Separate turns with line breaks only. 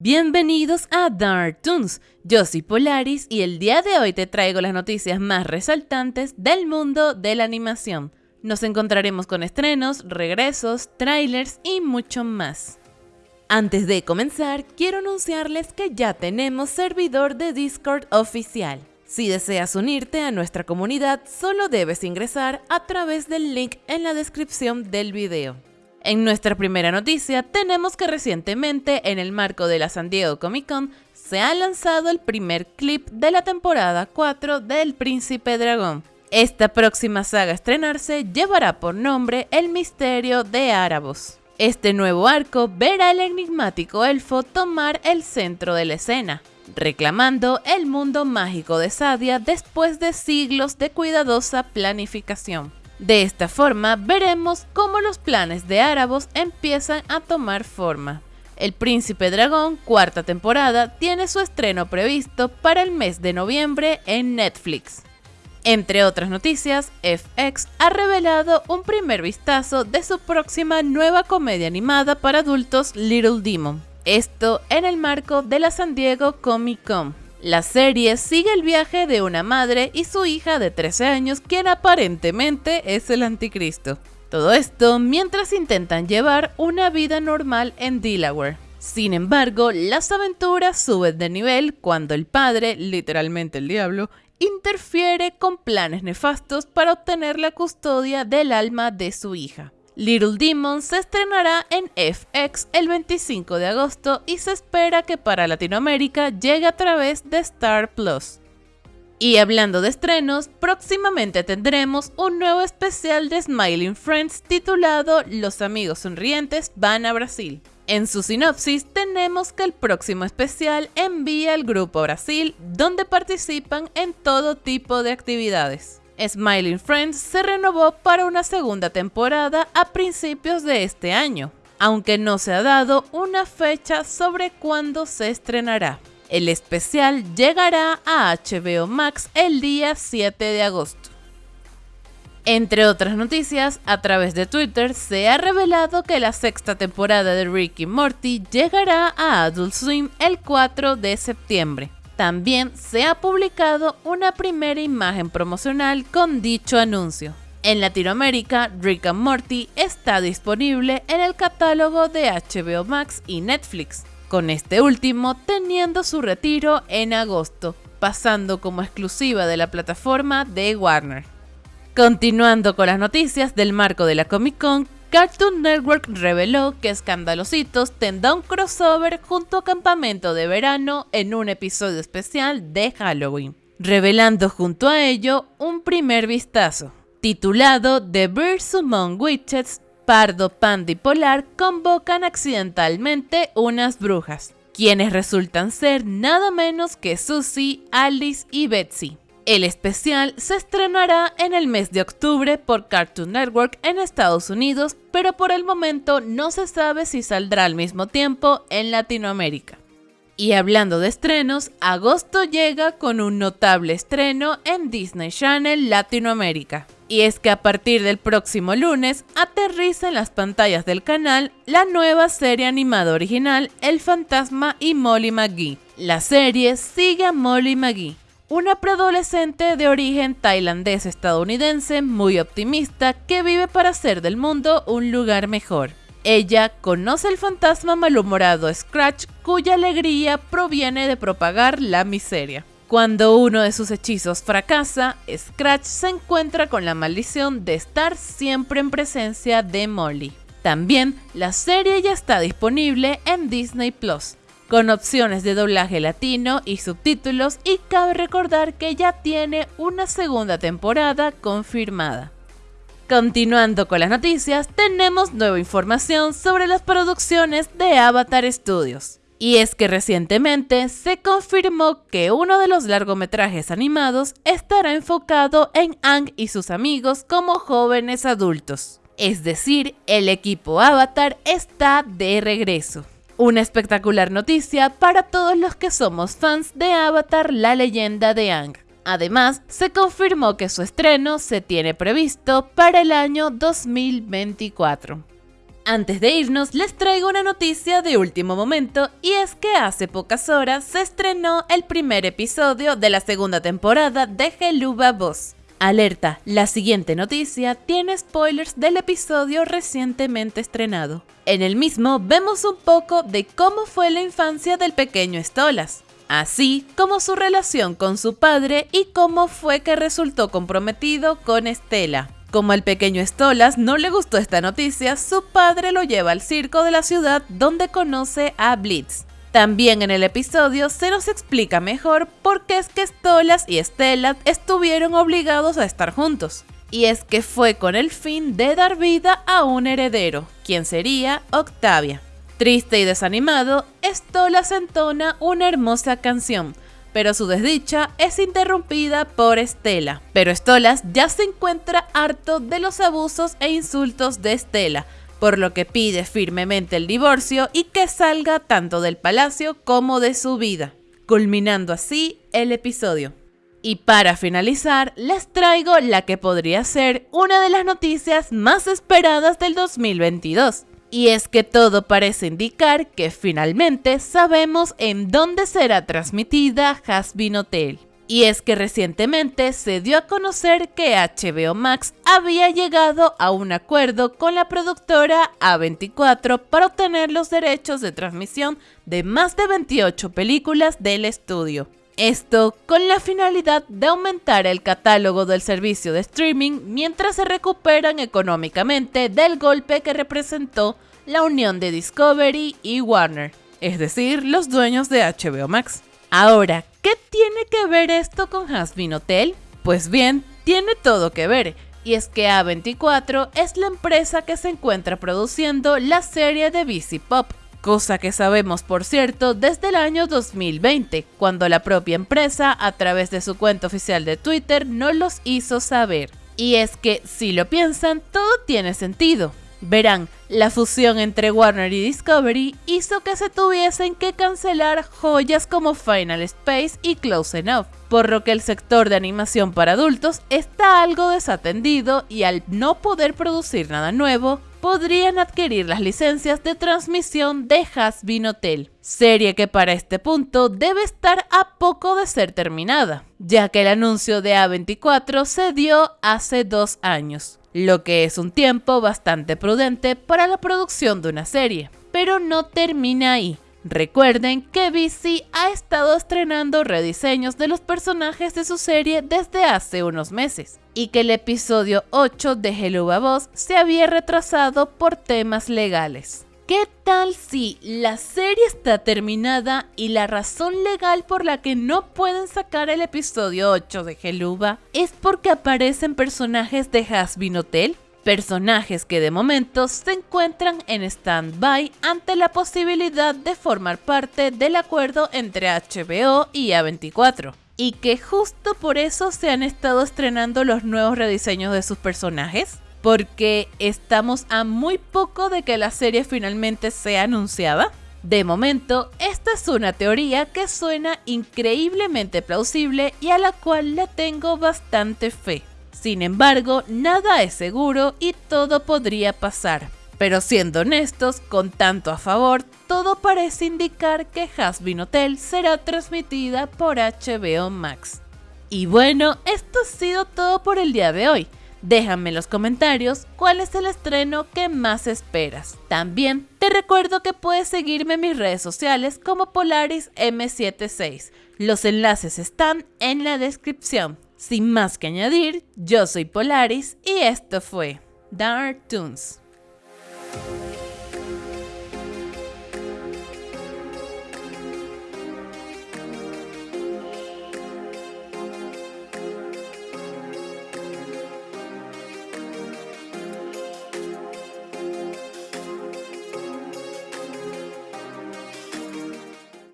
Bienvenidos a Dark Toons, yo soy Polaris y el día de hoy te traigo las noticias más resaltantes del mundo de la animación. Nos encontraremos con estrenos, regresos, trailers y mucho más. Antes de comenzar, quiero anunciarles que ya tenemos servidor de Discord oficial. Si deseas unirte a nuestra comunidad, solo debes ingresar a través del link en la descripción del video. En nuestra primera noticia tenemos que recientemente en el marco de la San Diego Comic Con se ha lanzado el primer clip de la temporada 4 del Príncipe Dragón. Esta próxima saga a estrenarse llevará por nombre El Misterio de Árabos. Este nuevo arco verá al enigmático elfo tomar el centro de la escena, reclamando el mundo mágico de Sadia después de siglos de cuidadosa planificación. De esta forma veremos cómo los planes de Árabos empiezan a tomar forma. El Príncipe Dragón, cuarta temporada, tiene su estreno previsto para el mes de noviembre en Netflix. Entre otras noticias, FX ha revelado un primer vistazo de su próxima nueva comedia animada para adultos Little Demon. Esto en el marco de la San Diego Comic Con. La serie sigue el viaje de una madre y su hija de 13 años, quien aparentemente es el anticristo. Todo esto mientras intentan llevar una vida normal en Delaware. Sin embargo, las aventuras suben de nivel cuando el padre, literalmente el diablo, interfiere con planes nefastos para obtener la custodia del alma de su hija. Little Demon se estrenará en FX el 25 de agosto y se espera que para Latinoamérica llegue a través de Star Plus. Y hablando de estrenos, próximamente tendremos un nuevo especial de Smiling Friends titulado Los amigos sonrientes van a Brasil. En su sinopsis tenemos que el próximo especial envía al grupo Brasil, donde participan en todo tipo de actividades. Smiling Friends se renovó para una segunda temporada a principios de este año, aunque no se ha dado una fecha sobre cuándo se estrenará. El especial llegará a HBO Max el día 7 de agosto. Entre otras noticias, a través de Twitter se ha revelado que la sexta temporada de Ricky Morty llegará a Adult Swim el 4 de septiembre. También se ha publicado una primera imagen promocional con dicho anuncio. En Latinoamérica, Rick and Morty está disponible en el catálogo de HBO Max y Netflix, con este último teniendo su retiro en agosto, pasando como exclusiva de la plataforma de Warner. Continuando con las noticias del marco de la Comic Con, Cartoon Network reveló que Escandalositos tendrá un crossover junto a Campamento de Verano en un episodio especial de Halloween, revelando junto a ello un primer vistazo, titulado The Birds Among Witches, Pardo, Panda y Polar convocan accidentalmente unas brujas, quienes resultan ser nada menos que Susie, Alice y Betsy. El especial se estrenará en el mes de octubre por Cartoon Network en Estados Unidos, pero por el momento no se sabe si saldrá al mismo tiempo en Latinoamérica. Y hablando de estrenos, agosto llega con un notable estreno en Disney Channel Latinoamérica. Y es que a partir del próximo lunes aterriza en las pantallas del canal la nueva serie animada original El Fantasma y Molly McGee. La serie sigue a Molly McGee, una preadolescente de origen tailandés-estadounidense muy optimista que vive para hacer del mundo un lugar mejor. Ella conoce el fantasma malhumorado Scratch cuya alegría proviene de propagar la miseria. Cuando uno de sus hechizos fracasa, Scratch se encuentra con la maldición de estar siempre en presencia de Molly. También la serie ya está disponible en Disney Plus, con opciones de doblaje latino y subtítulos y cabe recordar que ya tiene una segunda temporada confirmada. Continuando con las noticias, tenemos nueva información sobre las producciones de Avatar Studios. Y es que recientemente se confirmó que uno de los largometrajes animados estará enfocado en Ang y sus amigos como jóvenes adultos. Es decir, el equipo Avatar está de regreso. Una espectacular noticia para todos los que somos fans de Avatar, la leyenda de Ang. Además, se confirmó que su estreno se tiene previsto para el año 2024. Antes de irnos, les traigo una noticia de último momento y es que hace pocas horas se estrenó el primer episodio de la segunda temporada de Geluba Boss. Alerta, la siguiente noticia tiene spoilers del episodio recientemente estrenado. En el mismo vemos un poco de cómo fue la infancia del pequeño Stolas, así como su relación con su padre y cómo fue que resultó comprometido con Estela. Como al pequeño Stolas no le gustó esta noticia, su padre lo lleva al circo de la ciudad donde conoce a Blitz. También en el episodio se nos explica mejor por qué es que Stolas y Stella estuvieron obligados a estar juntos. Y es que fue con el fin de dar vida a un heredero, quien sería Octavia. Triste y desanimado, Stolas entona una hermosa canción, pero su desdicha es interrumpida por Estela. Pero Stolas ya se encuentra harto de los abusos e insultos de Estela, por lo que pide firmemente el divorcio y que salga tanto del palacio como de su vida, culminando así el episodio. Y para finalizar, les traigo la que podría ser una de las noticias más esperadas del 2022. Y es que todo parece indicar que finalmente sabemos en dónde será transmitida Hasbin Hotel. Y es que recientemente se dio a conocer que HBO Max había llegado a un acuerdo con la productora A24 para obtener los derechos de transmisión de más de 28 películas del estudio. Esto con la finalidad de aumentar el catálogo del servicio de streaming mientras se recuperan económicamente del golpe que representó la unión de Discovery y Warner, es decir, los dueños de HBO Max. Ahora, ¿qué tiene que ver esto con Hasbin Hotel? Pues bien, tiene todo que ver, y es que A24 es la empresa que se encuentra produciendo la serie de BC Pop, cosa que sabemos por cierto desde el año 2020, cuando la propia empresa a través de su cuenta oficial de Twitter nos los hizo saber. Y es que si lo piensan, todo tiene sentido. Verán, la fusión entre Warner y Discovery hizo que se tuviesen que cancelar joyas como Final Space y Close Enough, por lo que el sector de animación para adultos está algo desatendido y al no poder producir nada nuevo, podrían adquirir las licencias de transmisión de Hasbin Hotel, serie que para este punto debe estar a poco de ser terminada, ya que el anuncio de A24 se dio hace dos años, lo que es un tiempo bastante prudente para la producción de una serie. Pero no termina ahí. Recuerden que BC ha estado estrenando rediseños de los personajes de su serie desde hace unos meses y que el episodio 8 de Hello Boss se había retrasado por temas legales. ¿Qué tal si la serie está terminada y la razón legal por la que no pueden sacar el episodio 8 de Geluba es porque aparecen personajes de Hasbin Hotel? Personajes que de momento se encuentran en stand-by ante la posibilidad de formar parte del acuerdo entre HBO y A24 y que justo por eso se han estado estrenando los nuevos rediseños de sus personajes porque estamos a muy poco de que la serie finalmente sea anunciada. De momento, esta es una teoría que suena increíblemente plausible y a la cual le tengo bastante fe. Sin embargo, nada es seguro y todo podría pasar. Pero siendo honestos, con tanto a favor, todo parece indicar que Hasbin Hotel será transmitida por HBO Max. Y bueno, esto ha sido todo por el día de hoy. Déjame en los comentarios cuál es el estreno que más esperas. También te recuerdo que puedes seguirme en mis redes sociales como Polaris M76. Los enlaces están en la descripción. Sin más que añadir, yo soy Polaris y esto fue Dark Toons.